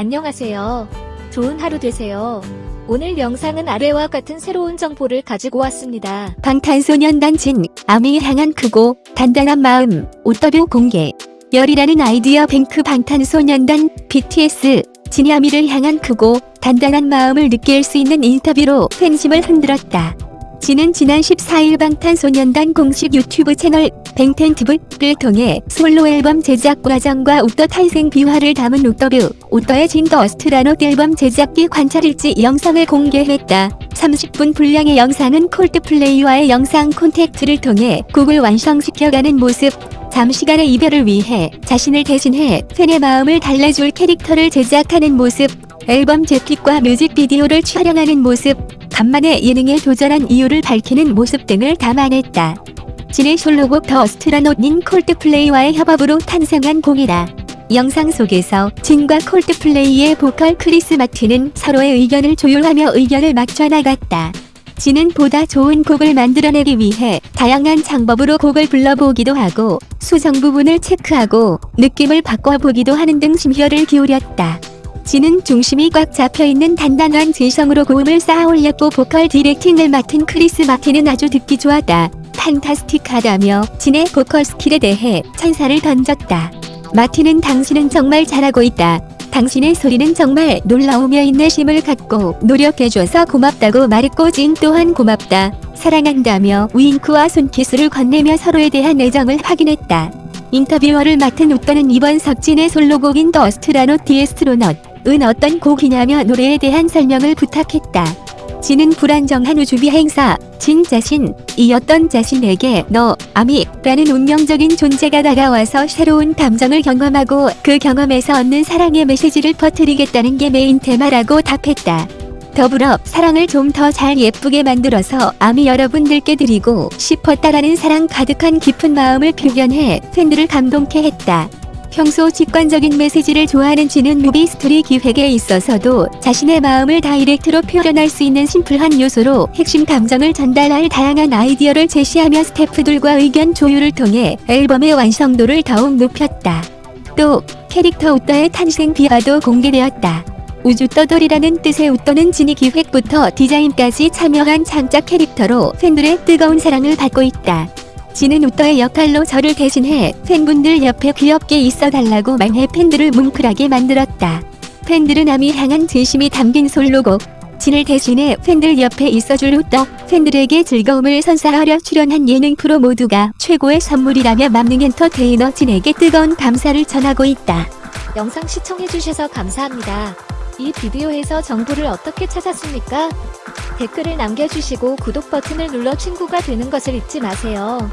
안녕하세요. 좋은 하루 되세요. 오늘 영상은 아래와 같은 새로운 정보를 가지고 왔습니다. 방탄소년단 진, 아미를 향한 크고 단단한 마음, 우떠뷰 공개. 열이라는 아이디어 뱅크 방탄소년단, BTS, 진이 아미를 향한 크고 단단한 마음을 느낄 수 있는 인터뷰로 팬심을 흔들었다. 진은 지난 14일 방탄소년단 공식 유튜브 채널 BANGTANTV를 통해 솔로 앨범 제작 과정과 우떠 탄생 비화를 담은 우떠뷰, 우떠의 진 The Astronaut 앨범 제작기 관찰일지 영상을 공개했다. 30분 분량의 영상은 콜드플레이와의 영상 콘택트를 통해 곡을 완성시켜가는 모습, 잠시간의 이별을 위해 자신을 대신해 팬의 마음을 달래줄 캐릭터를 제작하는 모습, 앨범 재킷과 뮤직비디오를 촬영하는 모습, 간만에 예능에 도전한 이유를 밝히는 모습 등을 담아냈다. 진의 솔로곡 The Astronaut은 콜드플레이와의 협업으로 탄생한 곡이다. 영상 속에서 진과 콜드플레이의 보컬 크리스 마틴은 서로의 의견을 조율하며 의견을 맞춰 나갔다. 진은 보다 좋은 곡을 만들어내기 위해 다양한 창법으로 곡을 불러보기도 하고 수정 부분을 체크하고 느낌을 바꿔보기도 하는 등 심혈을 기울였다. 진은 중심이 꽉 잡혀있는 단단한 진성으로 고음을 쌓아 올렸고 보컬 directing을 맡은 크리스 마틴은 아주 듣기 좋았다. fantastic하다며 진의 보컬 스킬에 대해 찬사를 던졌다. 마틴은 당신은 정말 잘하고 있다. 당신의 소리는 정말 놀라우며 인내심을 갖고 노력해줘서 고맙다고 말했고 진 또한 고맙다. 사랑한다며 윙크와 손키스를 건네며 서로에 대한 애정을 확인했다. 인터뷰어를 맡은 우떠는 이번 석진의 솔로곡인 The Astronaut The Astronaut은 어떤 곡이냐며 노래에 대한 설명을 부탁했다. 진은 불안정한 우주비행사, 진 자신, 이 어떤 자신에게 너, 아미, 라는 운명적인 존재가 다가와서 새로운 감정을 경험하고 그 경험에서 얻는 사랑의 메시지를 퍼뜨리겠다는 게 메인 테마라고 답했다. 더불어 사랑을 좀 더 잘 예쁘게 만들어서 아미 여러분들께 드리고 싶었다라는 사랑 가득한 깊은 마음을 표현해 팬들을 감동케 했다. 평소 직관적인 메시지를 좋아하는 진은 뮤비 스토리 기획에 있어서도 자신의 마음을 direct로 표현할 수 있는 심플한 요소로 핵심 감정을 전달할 다양한 아이디어를 제시하며 스태프들과 의견 조율을 통해 앨범의 완성도를 더욱 높였다. 또 캐릭터 우떠의 탄생 비화도 공개되었다. 우주 떠돌이라는 뜻의 우떠는 진이 기획부터 디자인까지 참여한 창작 캐릭터로 팬들의 뜨거운 사랑을 받고 있다. 진은 우떠의 역할로 저를 대신해 팬분들 옆에 귀엽게 있어달라고 말해 팬들을 뭉클하게 만들었다. 팬들은 남이 향한 진심이 담긴 솔로곡 진을 대신해 팬들 옆에 있어줄 우떠 팬들에게 즐거움을 선사하려 출연한 예능 프로 모두가 최고의 선물이라며 만능 엔터테이너 진에게 뜨거운 감사를 전하고 있다. 영상 시청해주셔서 감사합니다. 이 비디오에서 정보를 어떻게 찾았습니까? 댓글을 남겨주시고 구독 버튼을 눌러 친구가 되는 것을 잊지 마세요.